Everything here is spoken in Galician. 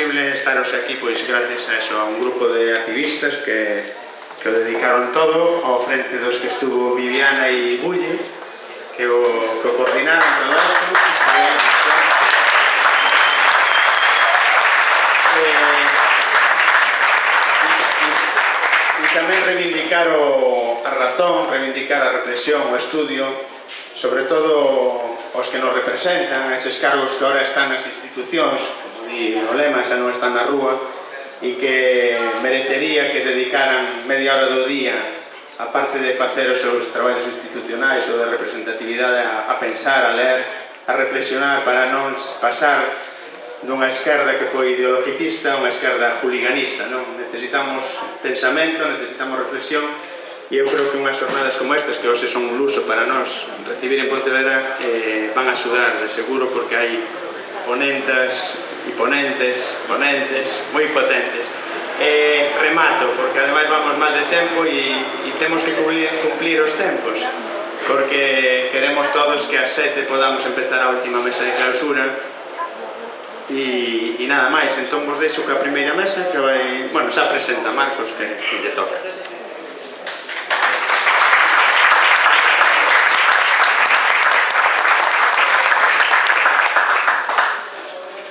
posible estaros aquí pois gracias a eso, a un grupo de activistas que, que o dedicaron todo ao frente dos que estuvo Viviana e Bulle que o, que o coordinaron todo isto. Eh, e, e tamén reivindicar o, a razón, reivindicar a reflexión, o estudio sobre todo os que nos representan, eses cargos que ahora están nas institucións e o lema xa non está na rúa e que merecería que dedicaran media hora do día a parte de facer os seus traballos institucionais ou de representatividade a, a pensar, a ler, a reflexionar para non pasar dunha esquerda que foi ideologicista a unha esquerda juliganista. Non? Necesitamos pensamento, necesitamos reflexión e eu creo que unhas jornadas como estas que hoxe son un luso para nós recibir en Pontevedra eh, van a axudar de seguro porque hai ponentas e ponentes, ponentes, moi potentes. Eh, remato, porque ademais vamos mal de tempo e, e temos que cumplir, cumplir os tempos porque queremos todos que ás sete podamos empezar a última mesa de clausura e, e nada máis, entón vos deixo que a primeira mesa que vai, bueno, xa presenta Marcos que, que lle toca.